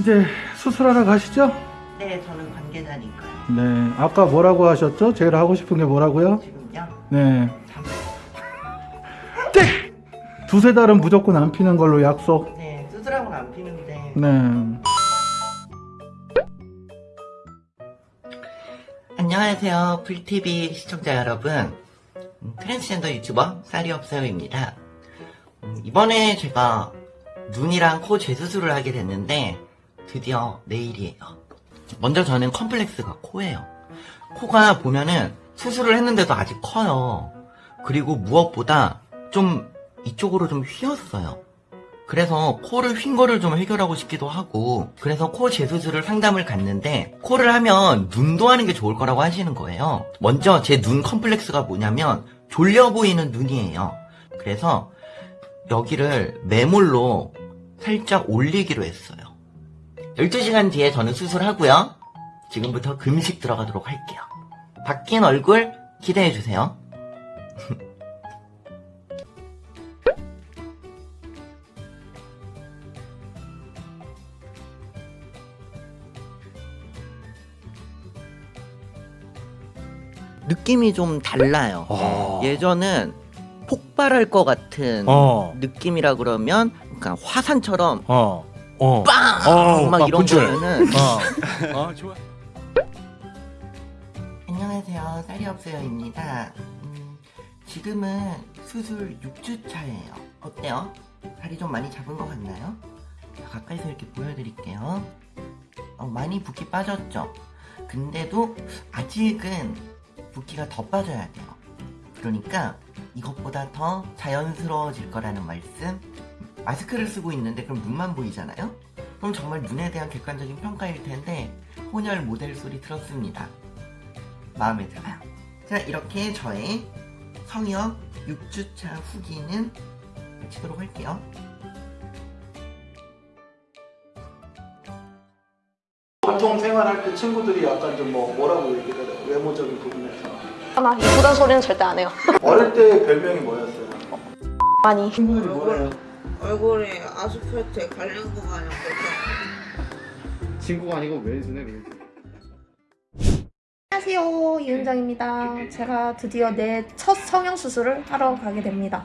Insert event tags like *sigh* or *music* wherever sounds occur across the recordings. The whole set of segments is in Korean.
이제 수술하러 가시죠? 네, 저는 관계자니까요. 네. 아까 뭐라고 하셨죠? 제일 하고 싶은 게 뭐라고요? 지금요? 네. 잠... 땡! 두세 달은 무조건 안 피는 걸로 약속. 네, 수술하고는 안 피는데. 네. 안녕하세요, 불TV 시청자 여러분. 음, 트랜스젠더 유튜버 쌀이없어요입니다. 음, 이번에 제가 눈이랑 코 재수술을 하게 됐는데 드디어 내일이에요. 먼저 저는 컴플렉스가 코예요. 코가 보면은 수술을 했는데도 아직 커요. 그리고 무엇보다 좀 이쪽으로 좀 휘었어요. 그래서 코를 휜 거를 좀 해결하고 싶기도 하고 그래서 코 재수술을 상담을 갔는데 코를 하면 눈도 하는 게 좋을 거라고 하시는 거예요. 먼저 제 눈 컴플렉스가 뭐냐면 졸려 보이는 눈이에요. 그래서 여기를 매몰로 살짝 올리기로 했어요. 12시간 뒤에 저는 수술하고요. 지금부터 금식 들어가도록 할게요. 바뀐 얼굴 기대해주세요. *laughs* 느낌이 좀 달라요. 어. 예전은 폭발할 것 같은 어. 느낌이라 그러면 그러니까 화산처럼 어. 어. 빵! 어, 막 막 이런 분출. 거면은 어. *laughs* 어, 좋아. 안녕하세요 쌀이 없어요입니다 음, 지금은 수술 6주 차예요 어때요? 살이 좀 많이 잡은 것 같나요? 자, 가까이서 이렇게 보여드릴게요 어, 많이 붓기 빠졌죠? 근데도 아직은 붓기가 더 빠져야 돼요 그러니까 이것보다 더 자연스러워질 거라는 말씀 마스크를 쓰고 있는데 그럼 눈만 보이잖아요? 그럼 정말 눈에 대한 객관적인 평가일 텐데 혼혈 모델 소리 들었습니다 마음에 들어요. 자, 이렇게 저의 성역 6주차 후기는 마치도록 할게요. 보통 생활할 때 친구들이 약간 좀 뭐 뭐라고 얘기를 해요? 외모적인 부분에서. 하나 이쁘단 소리는 절대 안 해요. *laughs* 어릴 때 별명이 뭐였어요? 많이. 친구들이 뭐래요? 얼굴이 아스팔트에 갈린 거 마냥 그렇게 친구가 아니고 왼손에 왼손. 안녕하세요 이은정입니다. 제가 드디어 내 첫 성형 수술을 하러 가게 됩니다.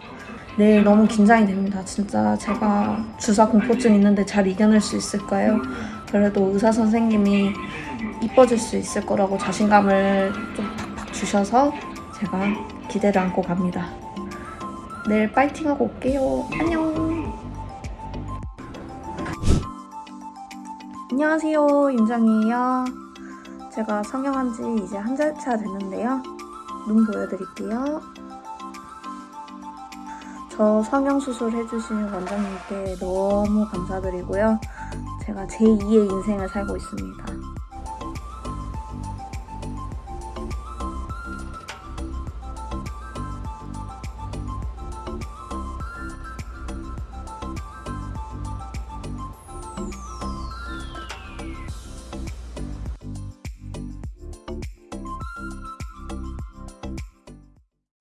내일 너무 긴장이 됩니다. 진짜 제가 주사 공포증 있는데 잘 이겨낼 수 있을까요? 그래도 의사 선생님이 이뻐질 수 있을 거라고 자신감을 좀 팍팍 주셔서 제가 기대를 안고 갑니다. 내일 파이팅하고 올게요. 안녕. 안녕하세요 윤정이에요. 제가 성형한 지 이제 한 달 차 됐는데요. 눈 보여드릴게요. 저 성형 수술 해주신 원장님께 너무 감사드리고요. 제가 제2의 인생을 살고 있습니다.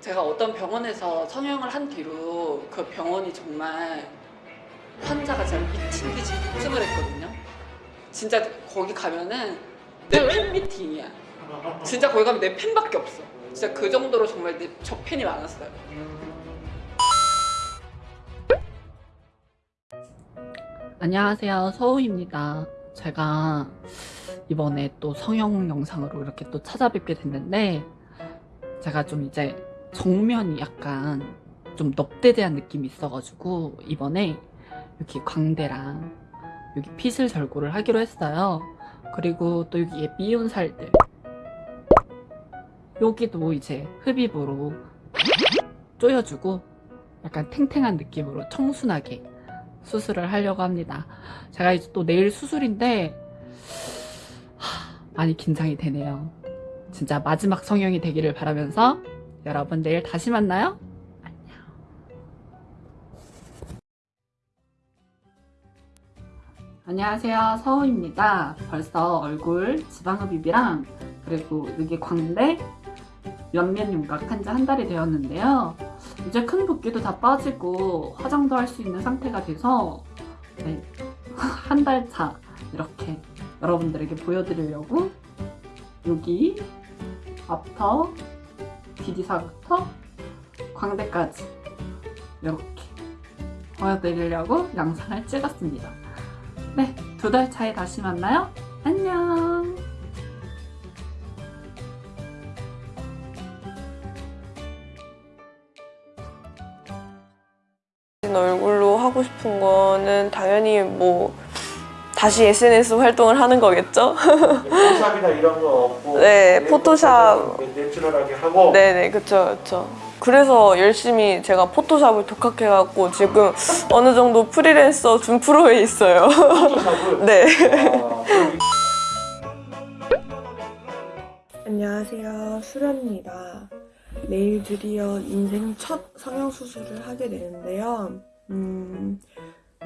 제가 어떤 병원에서 성형을 한 뒤로 그 병원이 정말 환자가 진짜 미친 듯이 폭증을 했거든요. 진짜 거기 가면은 내 팬 미팅이야. 진짜 거기 가면 내 팬밖에 없어. 진짜 그 정도로 정말 내, 저 팬이 많았어요. 안녕하세요. 서우입니다. 제가 이번에 또 성형 영상으로 이렇게 또 찾아뵙게 됐는데 제가 좀 이제 정면이 약간 좀 넙대대한 느낌이 있어가지고 이번에 여기 광대랑 여기 핏을 절고를 하기로 했어요. 그리고 또 여기에 미운 살들 여기도 이제 흡입으로 조여주고 약간 탱탱한 느낌으로 청순하게 수술을 하려고 합니다. 제가 이제 또 내일 수술인데 하, 많이 긴장이 되네요. 진짜 마지막 성형이 되기를 바라면서 여러분 내일 다시 만나요. 안녕. 안녕하세요. 서우입니다. 벌써 얼굴 지방흡입이랑 그리고 여기 광대 옆면 윤곽 한지 한 달이 되었는데요. 이제 큰 붓기도 다 빠지고 화장도 할 수 있는 상태가 돼서 네, *laughs* 한 달 차 이렇게 여러분들에게 보여드리려고 여기 앞터 디디사부터 광대까지 이렇게 보여드리려고 영상을 찍었습니다. 네, 두 달 차에 다시 만나요. 안녕! 얼굴로 하고 싶은 거는 당연히 뭐 다시 SNS 활동을 하는 거겠죠? 포토샵이나 이런 거 없고 네, 포토샵. 내추럴하게 하고 네네, 그쵸, 그쵸. 그래서 열심히 제가 포토샵을 독학해갖고 지금 어느 정도 프리랜서 준 프로에 있어요. 포토샵을 네. 아, 안녕하세요. 수련입니다. 내일 드디어 인생 첫 성형수술을 하게 되는데요. 음,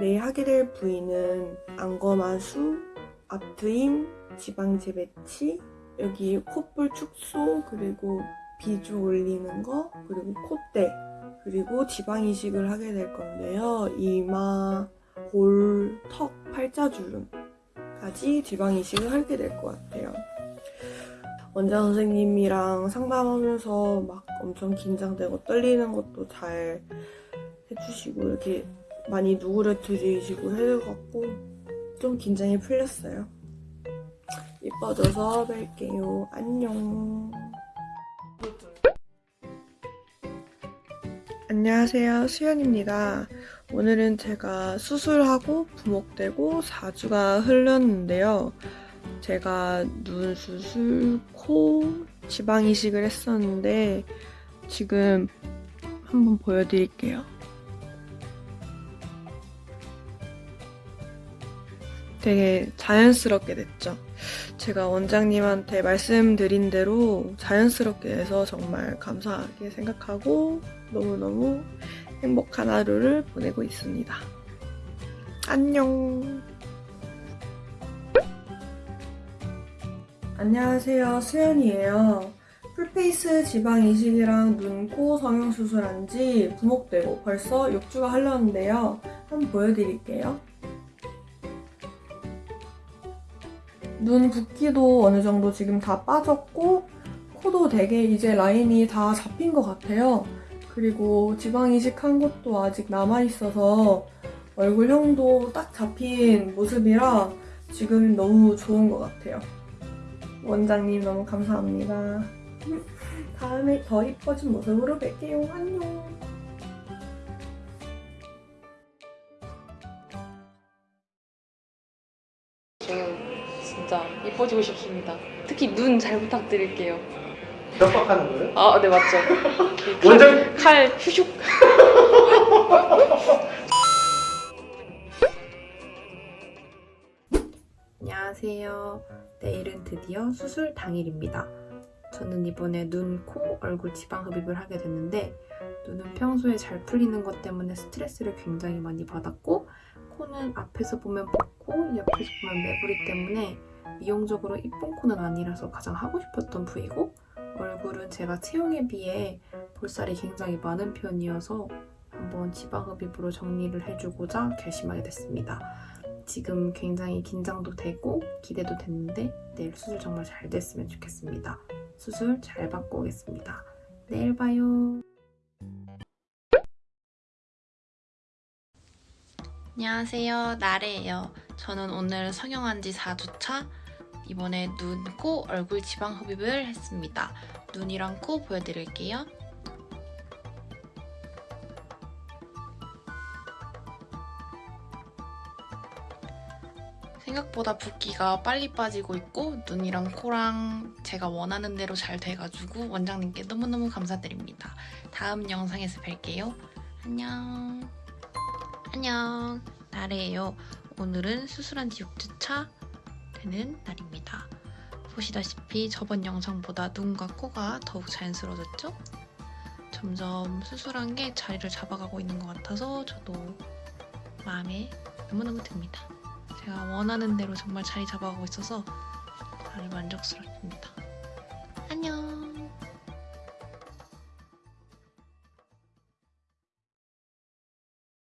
내일 하게 될 부위는 안검하수, 앞트임, 지방제 배치, 여기 콧볼 축소, 그리고 비주 올리는 거, 그리고 콧대, 그리고 지방 이식을 하게 될 건데요. 이마, 볼, 턱, 팔자주름까지 지방 이식을 하게 될 것 같아요. 원장 선생님이랑 상담하면서 막 엄청 긴장되고 떨리는 것도 잘 해주시고 이렇게 많이 누구려뜨리시고 해갖고 좀 긴장이 풀렸어요. 이뻐져서 뵐게요. 안녕. 안녕하세요. 수연입니다. 오늘은 제가 수술하고 부목되고 4주가 흘렀는데요. 제가 눈 수술, 코, 지방 이식을 했었는데 지금 한번 보여드릴게요. 되게 자연스럽게 됐죠. 제가 원장님한테 말씀드린 대로 자연스럽게 돼서 정말 감사하게 생각하고 너무너무 행복한 하루를 보내고 있습니다. 안녕. 안녕하세요. 수연이에요. 풀페이스 지방 이식이랑 눈, 코 성형 수술한 지 부목되고 벌써 6주가 흘렀는데요. 한번 보여드릴게요. 눈 붓기도 어느 정도 지금 다 빠졌고 코도 되게 이제 라인이 다 잡힌 것 같아요. 그리고 지방 이식한 것도 아직 남아있어서 얼굴형도 딱 잡힌 모습이라 지금 너무 좋은 것 같아요. 원장님 너무 감사합니다. *laughs* 다음에 더 이뻐진 모습으로 뵐게요. 안녕. 진짜 이뻐지고 싶습니다. 특히 눈 잘 부탁드릴게요. 협박하는 거예요? 아, 네 맞죠. *laughs* 원장 칼 휘슉. *laughs* 안녕하세요. 내일은 드디어 수술 당일입니다. 저는 이번에 눈, 코, 얼굴 지방 흡입을 하게 됐는데 눈은 평소에 잘 풀리는 것 때문에 스트레스를 굉장히 많이 받았고 코는 앞에서 보면 붓고 옆에서 보면 매부리 때문에 미용적으로 이쁜 코는 아니라서 가장 하고 싶었던 부위고 얼굴은 제가 체형에 비해 볼살이 굉장히 많은 편이어서 한번 지방 흡입으로 정리를 해주고자 결심하게 됐습니다. 지금 굉장히 긴장도 되고 기대도 됐는데 내일 수술 정말 잘 됐으면 좋겠습니다. 수술 잘 받고 오겠습니다. 내일 봐요. 안녕하세요. 나래예요. 저는 오늘 성형한 지 4주차. 이번에 눈, 코, 얼굴 지방 흡입을 했습니다. 눈이랑 코 보여드릴게요. 생각보다 붓기가 빨리 빠지고 있고 눈이랑 코랑 제가 원하는 대로 잘 돼가지고 원장님께 너무너무 감사드립니다. 다음 영상에서 뵐게요. 안녕. 안녕. 나래예요. 오늘은 수술한 지 6주차 되는 날입니다. 보시다시피 저번 영상보다 눈과 코가 더욱 자연스러워졌죠? 점점 수술한 게 자리를 잡아가고 있는 것 같아서 저도 마음에 너무너무 듭니다. 제가 원하는 대로 정말 자리 잡아가고 있어서 아주 만족스럽습니다. 안녕.